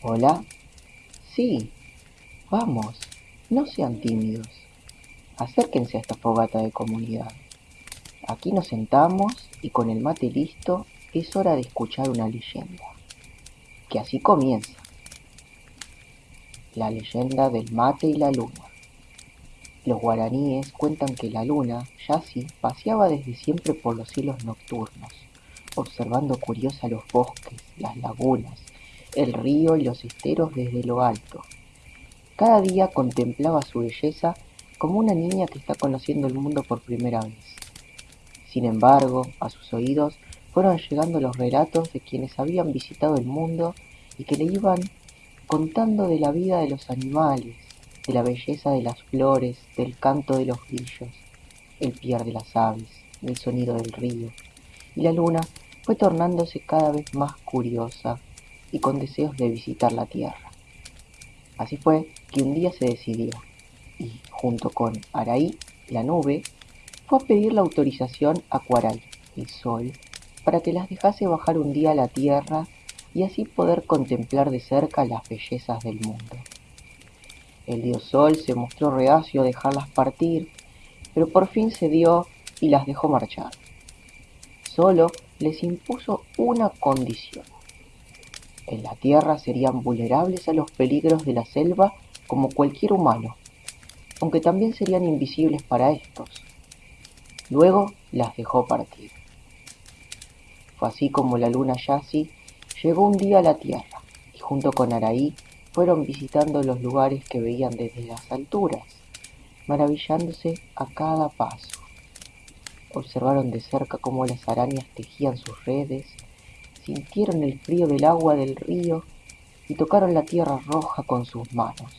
Hola. Sí. Vamos. No sean tímidos. Acérquense a esta fogata de comunidad. Aquí nos sentamos y con el mate listo es hora de escuchar una leyenda. Que así comienza. La leyenda del mate y la luna. Los guaraníes cuentan que la luna, Yassi, paseaba desde siempre por los cielos nocturnos, observando curiosa los bosques, las lagunas, el río y los esteros desde lo alto. Cada día contemplaba su belleza como una niña que está conociendo el mundo por primera vez. Sin embargo, a sus oídos fueron llegando los relatos de quienes habían visitado el mundo y que le iban contando de la vida de los animales, de la belleza de las flores, del canto de los grillos, el piar de las aves, del sonido del río. Y la luna fue tornándose cada vez más curiosa y con deseos de visitar la Tierra. Así fue que un día se decidió y, junto con Araí, la nube, fue a pedir la autorización a Cuaral, el sol, para que las dejase bajar un día a la Tierra y así poder contemplar de cerca las bellezas del mundo. El dios Sol se mostró reacio a dejarlas partir, pero por fin cedió y las dejó marchar. Solo les impuso una condición en la tierra serían vulnerables a los peligros de la selva como cualquier humano, aunque también serían invisibles para estos. Luego las dejó partir. Fue así como la luna Yassi llegó un día a la tierra y junto con Araí fueron visitando los lugares que veían desde las alturas, maravillándose a cada paso. Observaron de cerca cómo las arañas tejían sus redes, sintieron el frío del agua del río y tocaron la tierra roja con sus manos.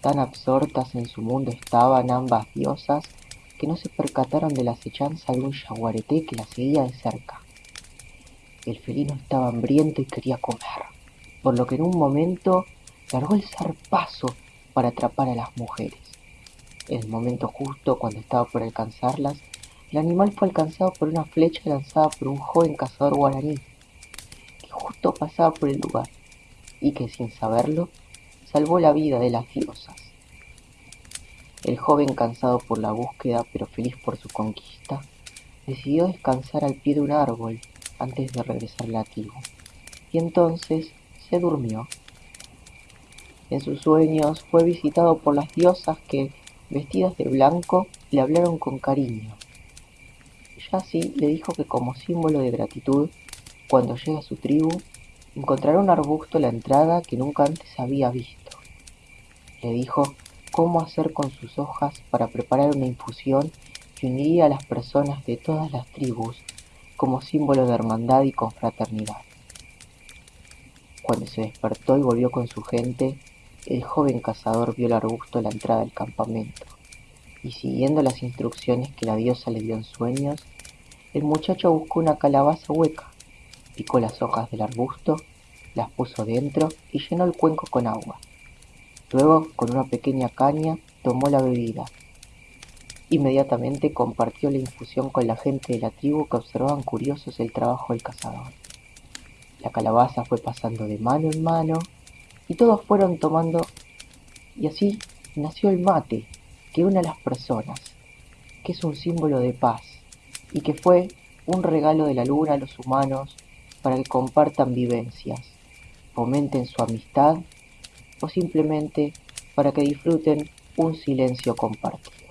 Tan absortas en su mundo estaban ambas diosas que no se percataron de la acechanza de un yaguareté que la seguía de cerca. El felino estaba hambriento y quería comer, por lo que en un momento largó el zarpazo para atrapar a las mujeres. En el momento justo, cuando estaba por alcanzarlas, el animal fue alcanzado por una flecha lanzada por un joven cazador guaraní, que justo pasaba por el lugar, y que sin saberlo, salvó la vida de las diosas. El joven, cansado por la búsqueda, pero feliz por su conquista, decidió descansar al pie de un árbol antes de regresar a la y entonces se durmió. En sus sueños fue visitado por las diosas que, vestidas de blanco, le hablaron con cariño Yassi le dijo que como símbolo de gratitud, cuando llegue a su tribu, encontrará un arbusto a la entrada que nunca antes había visto. Le dijo cómo hacer con sus hojas para preparar una infusión que uniría a las personas de todas las tribus como símbolo de hermandad y confraternidad. Cuando se despertó y volvió con su gente, el joven cazador vio el arbusto a la entrada del campamento, y siguiendo las instrucciones que la diosa le dio en sueños, el muchacho buscó una calabaza hueca, picó las hojas del arbusto, las puso dentro y llenó el cuenco con agua. Luego, con una pequeña caña, tomó la bebida. Inmediatamente compartió la infusión con la gente de la tribu que observaban curiosos el trabajo del cazador. La calabaza fue pasando de mano en mano y todos fueron tomando y así nació el mate que une a las personas, que es un símbolo de paz, y que fue un regalo de la luna a los humanos para que compartan vivencias, fomenten su amistad o simplemente para que disfruten un silencio compartido.